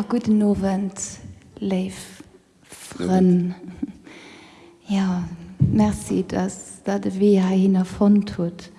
Ja guten Novent Leifren. Ja Merci, dass dat de Weh ha hin erfon tut.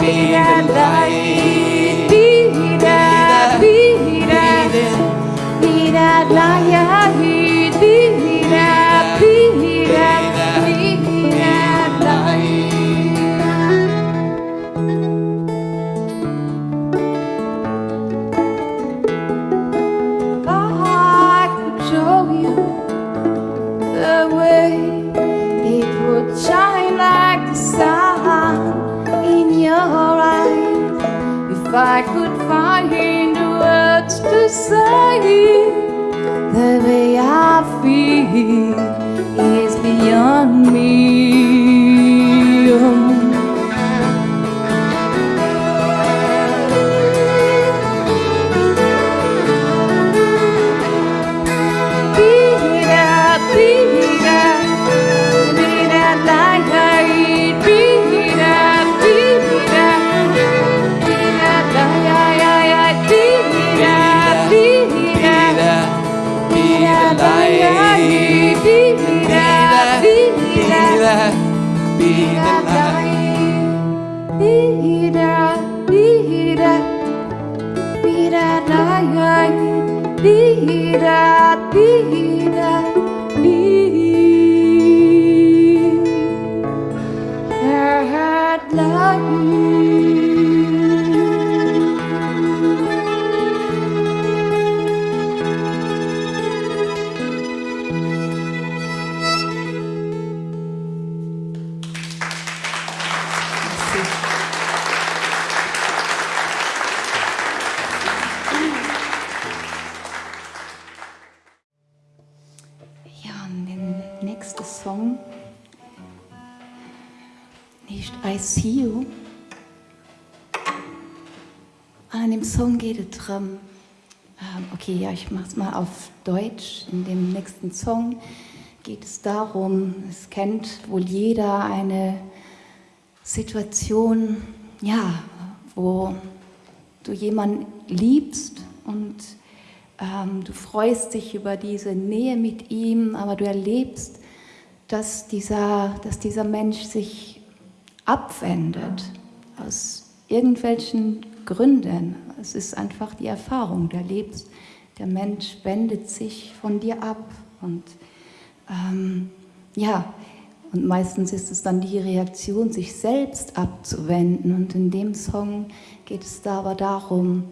Be that light. Be that, be that, be that light. Say, the way I feel is beyond tidak tidak darum, ähm, okay, ja, ich mache es mal auf Deutsch. In dem nächsten Song geht es darum, es kennt wohl jeder eine Situation, ja, wo du jemanden liebst und ähm, du freust dich über diese Nähe mit ihm, aber du erlebst, dass dieser, dass dieser Mensch sich abwendet, aus irgendwelchen Gründen. Es ist einfach die Erfahrung, der lebt, der Mensch wendet sich von dir ab und ähm, ja, und meistens ist es dann die Reaktion, sich selbst abzuwenden. Und in dem Song geht es da aber darum,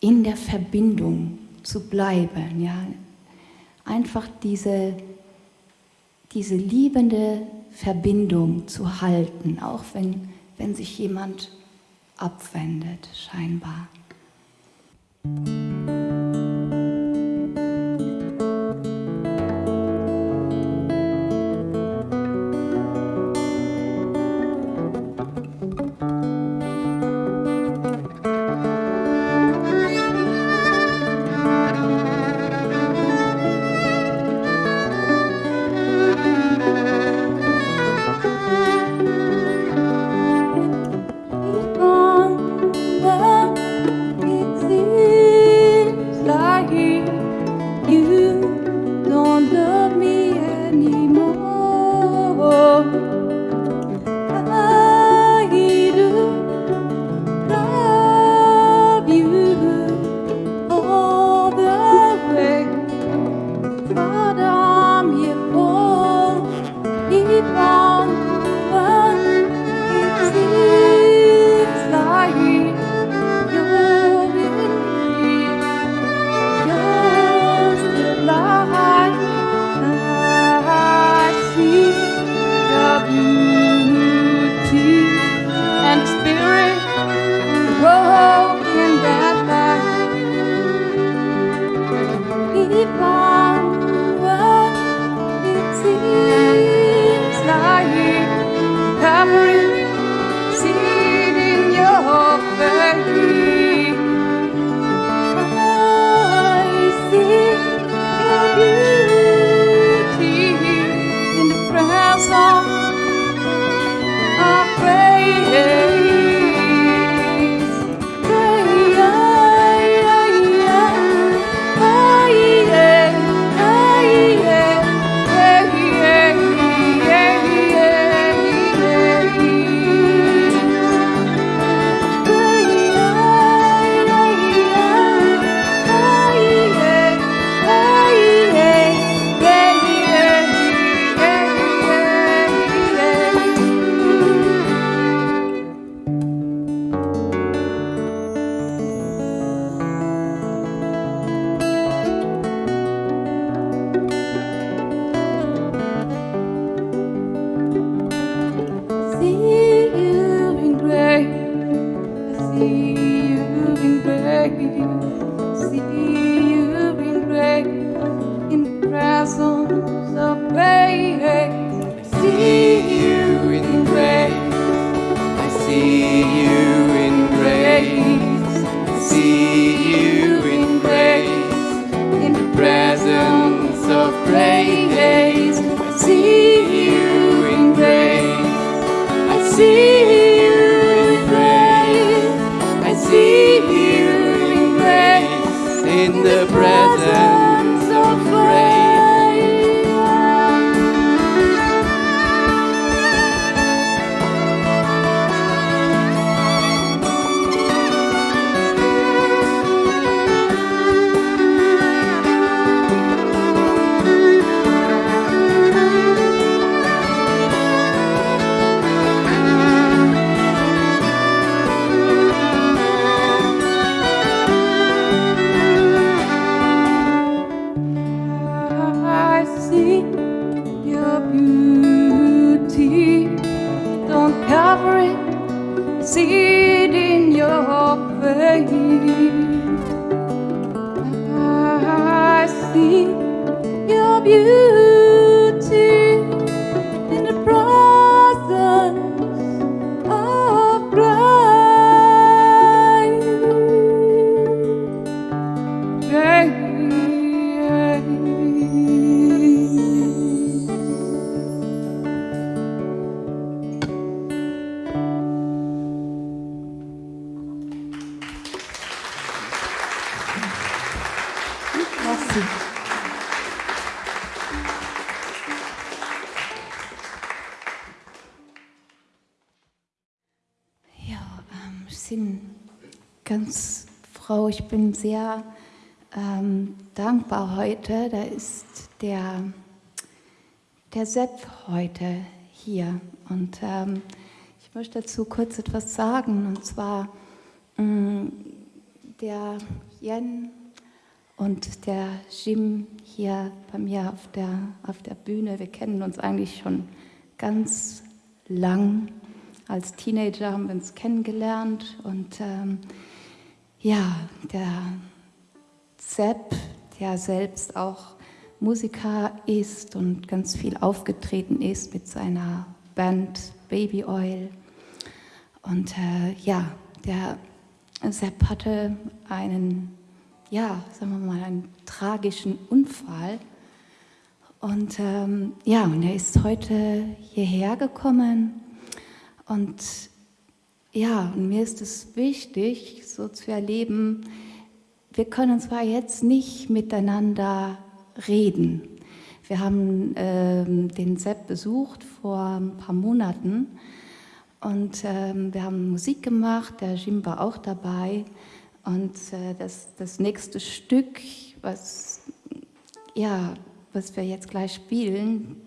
in der Verbindung zu bleiben. Ja? Einfach diese, diese liebende Verbindung zu halten, auch wenn, wenn sich jemand abwendet, scheinbar. hid in your face. I see your beauty. Bin sehr ähm, dankbar heute. Da ist der, der Sepp heute hier. Und ähm, ich möchte dazu kurz etwas sagen. Und zwar mh, mm, der Jen und der Jim hier bei mir auf der, auf der Bühne. Wir kennen uns eigentlich schon ganz lang. Als Teenager haben wir uns kennengelernt und ähm, ja, der Sepp, der selbst auch Musiker ist und ganz viel aufgetreten ist mit seiner Band Baby Oil. Und äh, ja, der Sepp hatte einen, ja, sagen wir mal, einen tragischen Unfall. Und ähm, ja, und er ist heute hierher gekommen und ja, und mir ist es wichtig, so zu erleben, wir können zwar jetzt nicht miteinander reden. Wir haben äh, den Sepp besucht vor ein paar Monaten und äh, wir haben Musik gemacht, der Jim war auch dabei. Und äh, das, das nächste Stück, was, ja, was wir jetzt gleich spielen,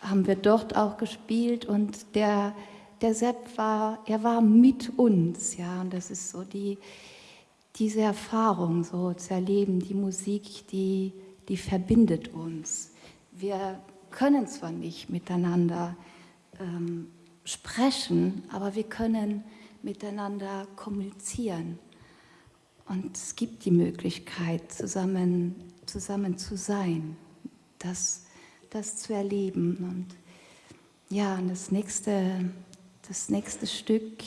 haben wir dort auch gespielt und der der Sepp war, er war mit uns, ja, und das ist so die, diese Erfahrung so zu erleben, die Musik, die, die verbindet uns. Wir können zwar nicht miteinander ähm, sprechen, aber wir können miteinander kommunizieren. Und es gibt die Möglichkeit, zusammen, zusammen zu sein, das, das zu erleben. Und ja, und das nächste das nächste Stück,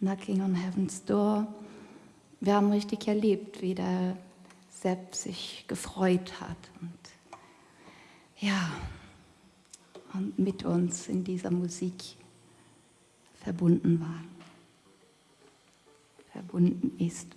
Knocking on Heaven's Door. Wir haben richtig erlebt, wie der Sepp sich gefreut hat und ja, und mit uns in dieser Musik verbunden war, verbunden ist.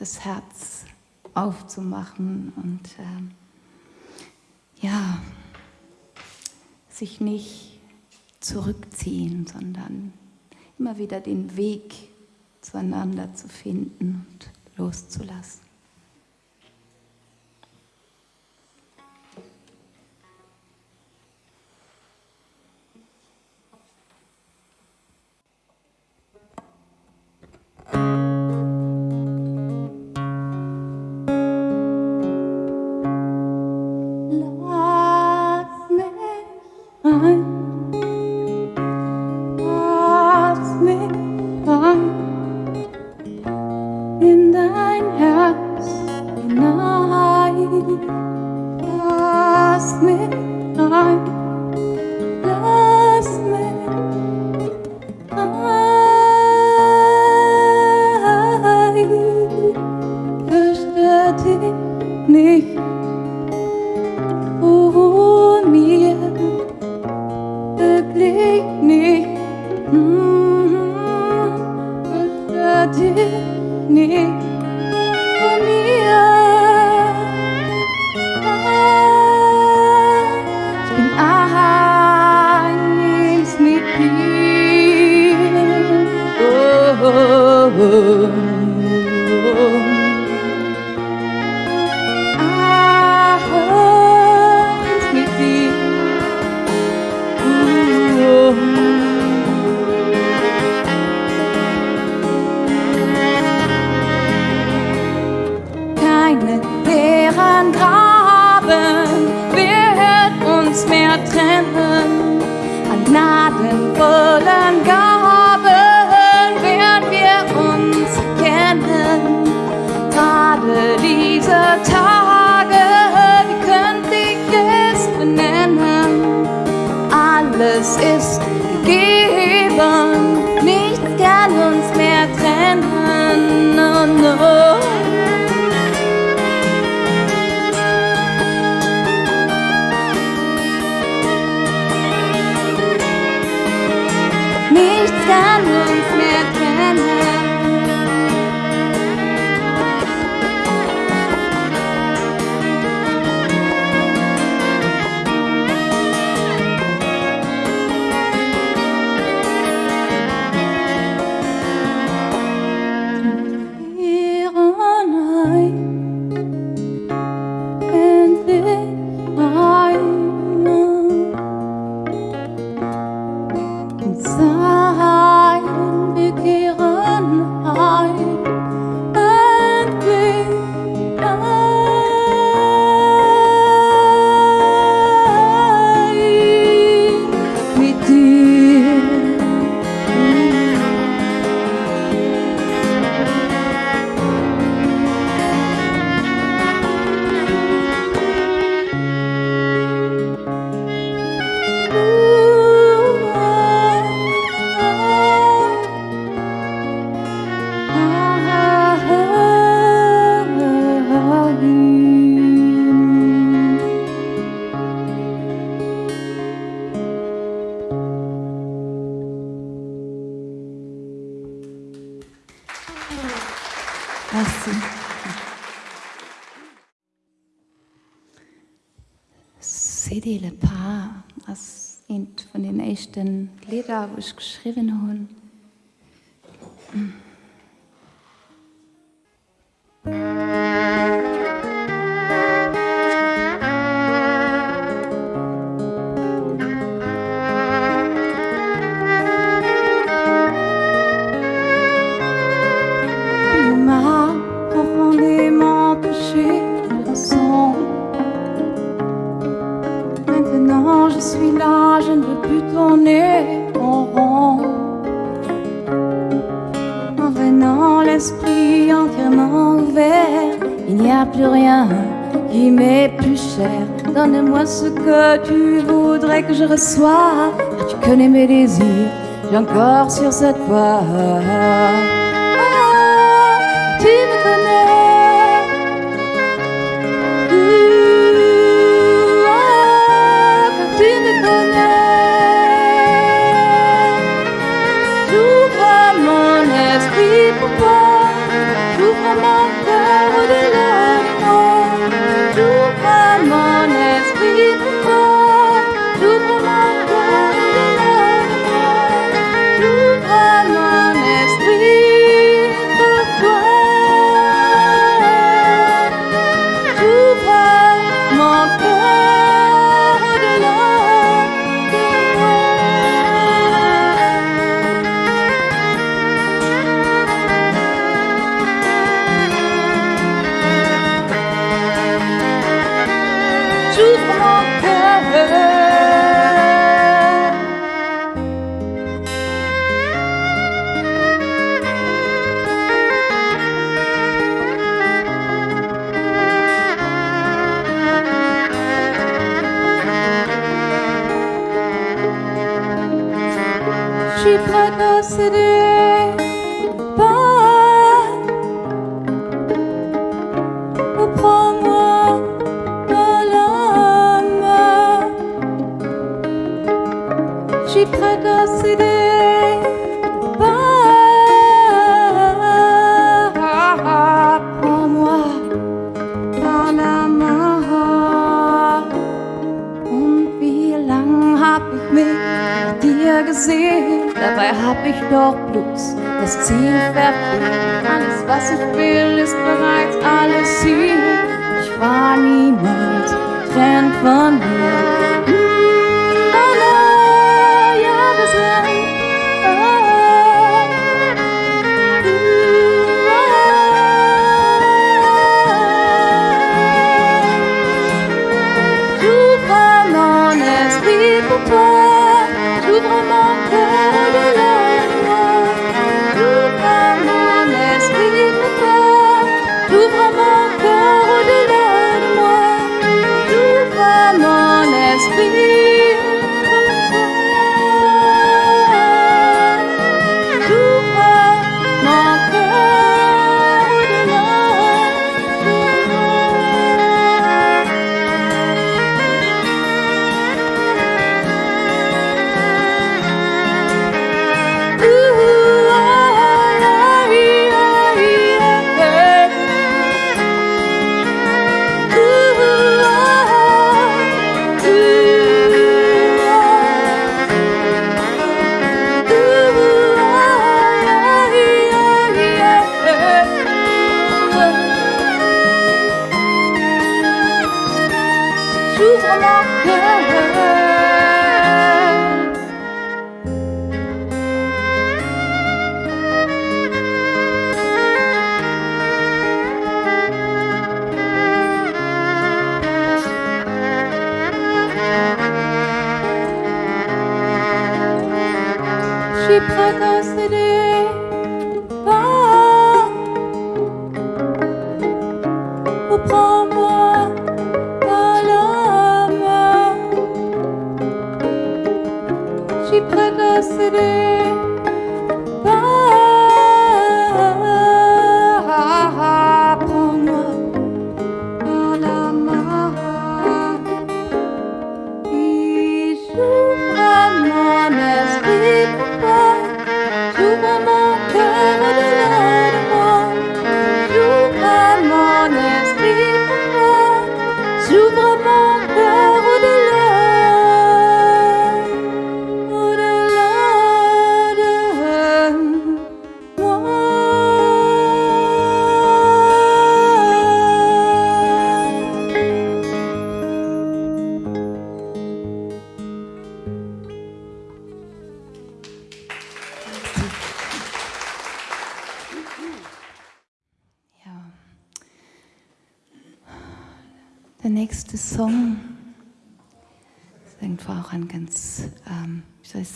Das Herz aufzumachen und äh, ja, sich nicht zurückziehen, sondern immer wieder den Weg zueinander zu finden und loszulassen. loves me like loves me I fürchte dich nicht vor mir wirklich nicht mm -hmm. fürchte dich nicht CD Le Pas, als een von den ersten Liedern, die ich geschrieben habe. Donne-moi ce que tu voudrais que je reçoive. tu connais mes désirs, j'ai encore sur cette voie.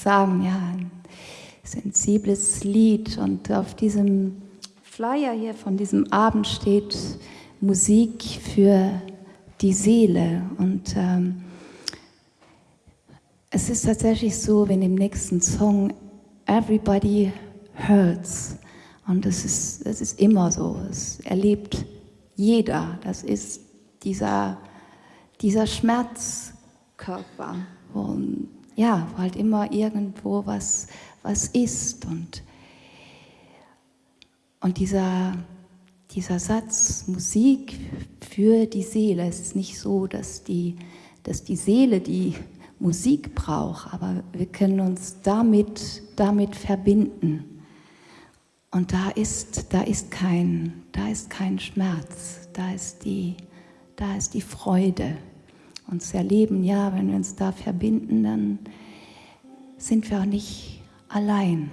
Sagen, ja, ein sensibles Lied. Und auf diesem Flyer hier von diesem Abend steht Musik für die Seele. Und ähm, es ist tatsächlich so, wenn im nächsten Song Everybody Hurts. Und es ist, es ist immer so. Es erlebt jeder. Das ist dieser, dieser Schmerzkörper. Wo, ja, wo halt immer irgendwo was, was ist. Und, und dieser, dieser Satz Musik für die Seele, es ist nicht so, dass die, dass die Seele die Musik braucht, aber wir können uns damit, damit verbinden. Und da ist, da ist kein, da ist kein Schmerz, da ist die, da ist die Freude. Zu erleben, ja, wenn wir uns da verbinden, dann sind wir auch nicht allein.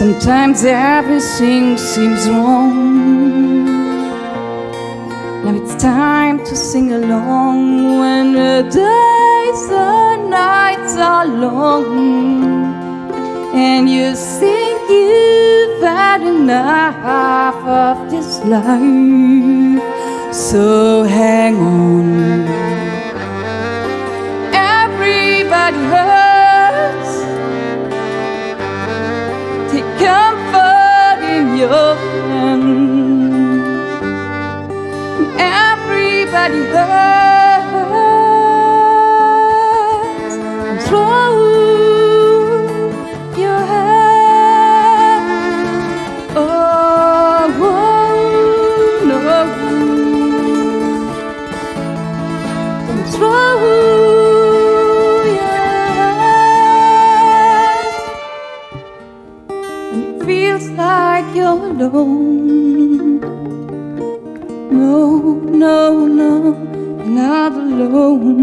Sometimes everything seems wrong. Now it's time to sing along when the days and nights are long and you think you've had enough of this life. So hang on. Everybody hurts. Comfort in your hand. Everybody hurts. alone. No, no, no, not alone.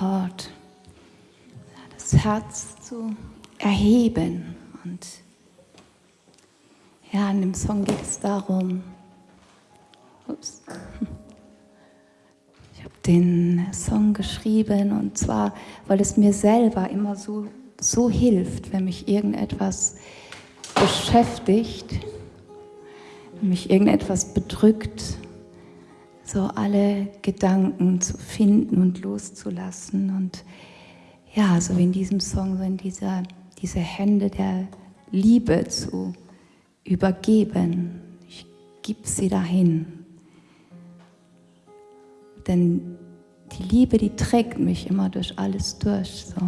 Heart. Das Herz zu erheben. Und ja, in dem Song geht es darum, ups, ich habe den Song geschrieben und zwar, weil es mir selber immer so, so hilft, wenn mich irgendetwas beschäftigt, wenn mich irgendetwas bedrückt, so alle Gedanken zu finden und loszulassen und ja, so wie in diesem Song, so in dieser, diese Hände der Liebe zu übergeben. Ich gebe sie dahin. Denn die Liebe, die trägt mich immer durch alles durch. So.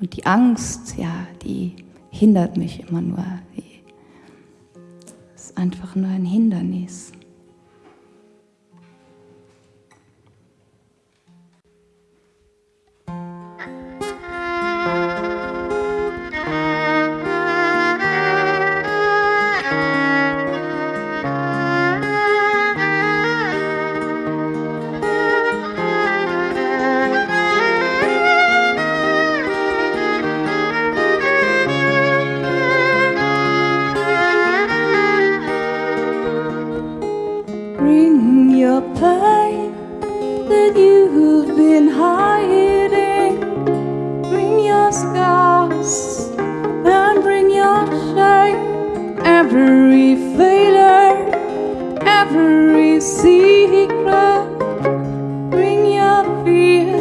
Und die Angst, ja, die hindert mich immer nur. Die ist einfach nur ein Hindernis. That you've been hiding. Bring your scars and bring your shame. Every failure, every secret. Bring your fear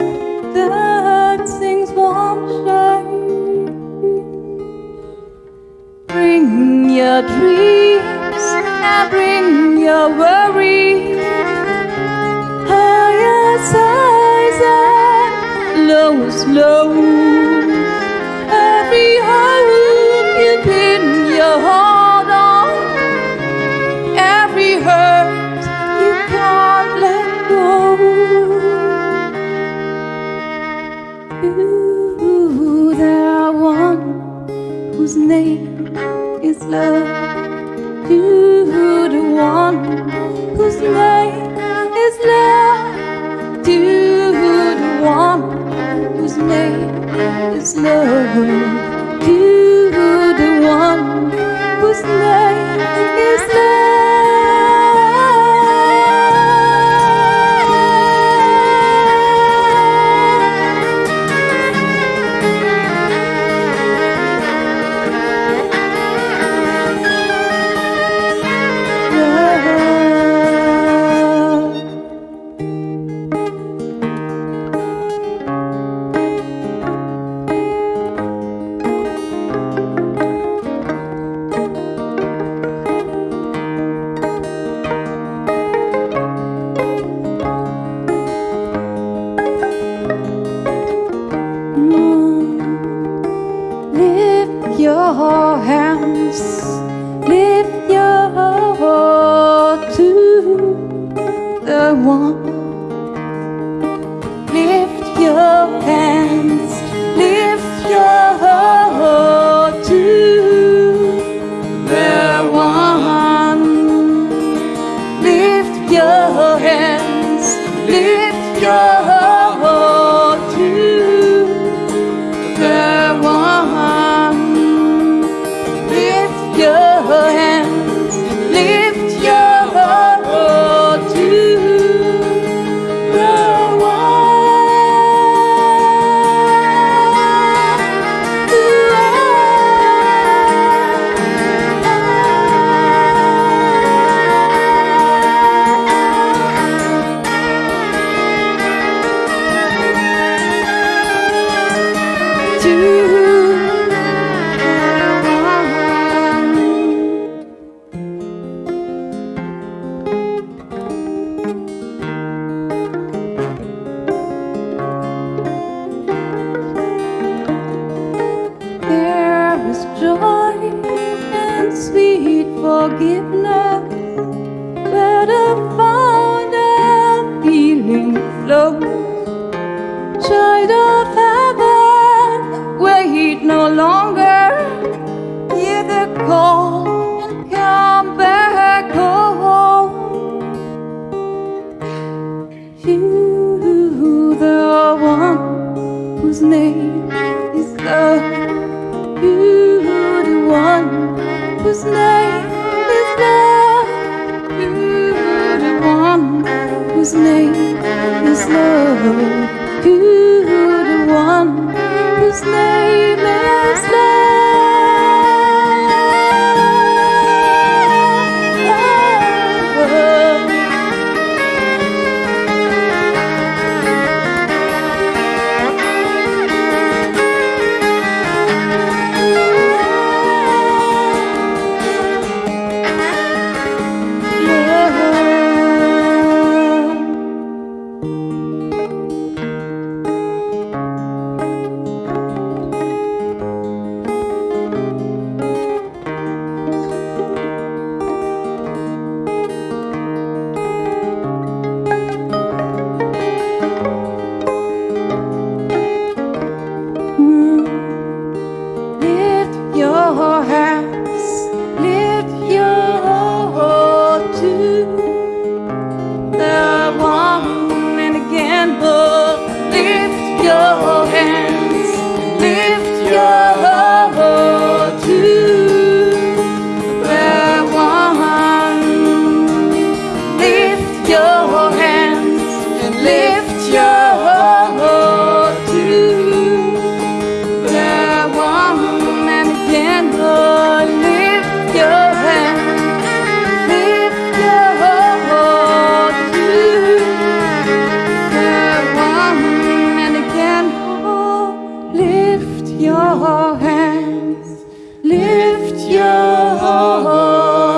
that sings one shame. Bring your dreams and bring your worries. And lowest lows. Every hope you pin your heart on. Every hurt you can't let go. You, there one whose name is love. Love.